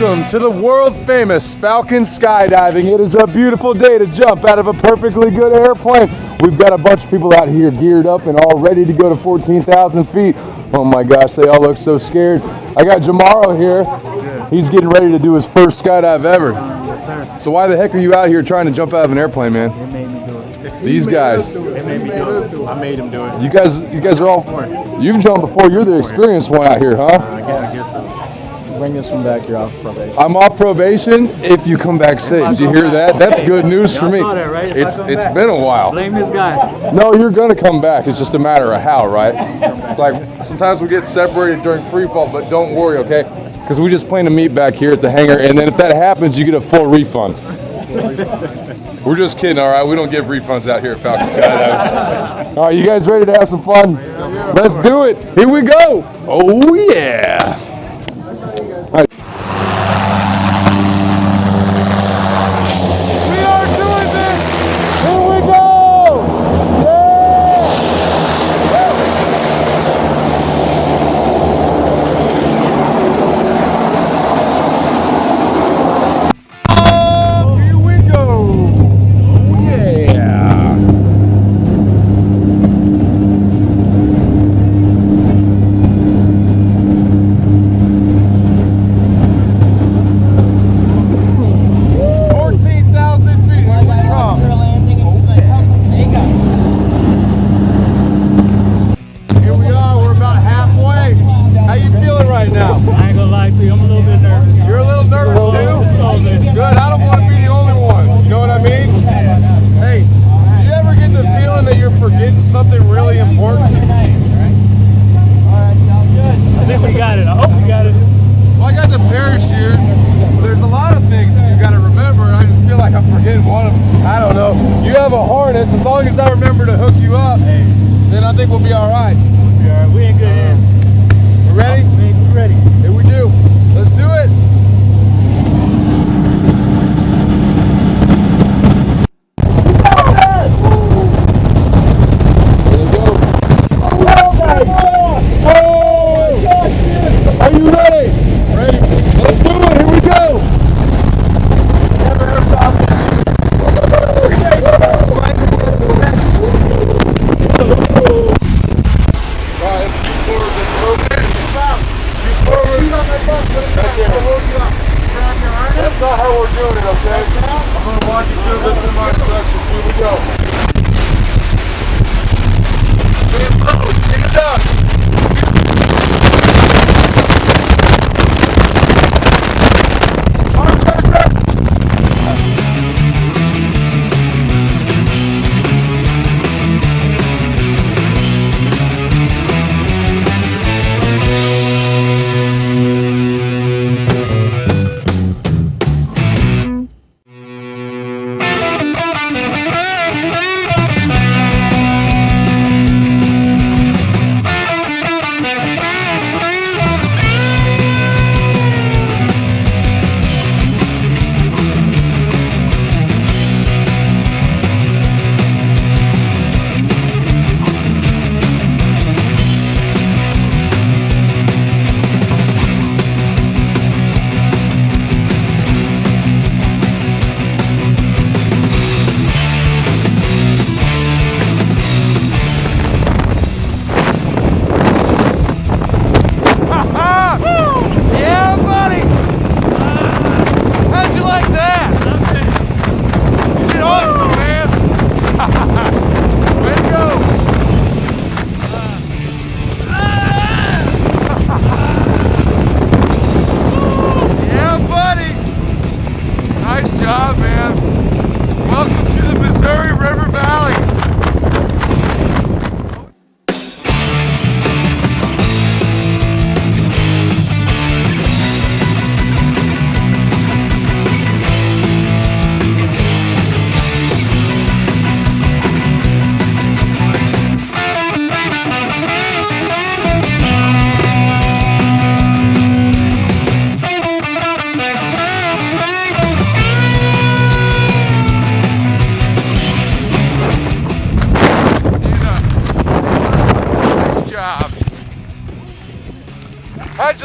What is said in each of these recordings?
Welcome to the world famous Falcon Skydiving. It is a beautiful day to jump out of a perfectly good airplane. We've got a bunch of people out here geared up and all ready to go to 14,000 feet. Oh my gosh, they all look so scared. I got Jamaro here. He's getting ready to do his first skydive ever. Yes, sir. So why the heck are you out here trying to jump out of an airplane, man? It made me do it. These guys. It made me do it. I made him do it. You guys, you guys are all. You've jumped before. You're the experienced one out here, huh? I I guess so. Bring this one back. You're off probation. I'm off probation if you come back safe. Did you hear that? That's good news for me. that, right? It's it's back. been a while. Blame this guy. No, you're gonna come back. It's just a matter of how, right? Like sometimes we get separated during free fall, but don't worry, okay? Because we just plan to meet back here at the hangar, and then if that happens, you get a full refund. We're just kidding, all right? We don't give refunds out here at Falcon Skydiving. All right, you guys ready to have some fun? Let's do it. Here we go. Oh yeah. We are doing this. Here we go. Yeah. Oh, here we go. Oh yeah. Fourteen thousand feet. Here we come. Here we are. We're about halfway. How you feeling right now? I ain't gonna lie to you. I'm a little bit nervous. You're a little nervous Just a too. little bit. Good. I don't want to be the only one. You know what I mean? Hey, do you ever get the feeling that you're forgetting something really important? I think we got it. I hope we got it. Well, I got the parachute. But there's a lot of things that you got to remember. I just feel like I'm forgetting one of them. I don't know. You have a harness. As long as I remember to hook you up, then I think we'll be all right. We are. We in good uh, hands. We ready? We ready. Here we do. Let's do it. There you go. Oh! Are you ready? Ready. Let's do it. Here we go. Right, let's scoot forward just a little bit. Scoot forward. Right not how we're doing it, okay? I'm to walk you through this in my instructions. Here we go.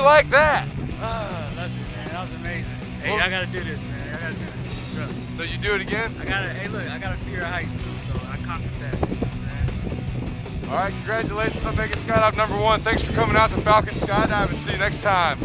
You like that? Ah, loved it, man. That was amazing. Hey, I gotta do this, man. I gotta do this. Bro, So you do it again? I gotta. Hey, look, I got a fear of heights too, so I conquered that. You know I'm? All right, congratulations on making skydive number one. Thanks for coming out to Falcon Skydive and see you next time.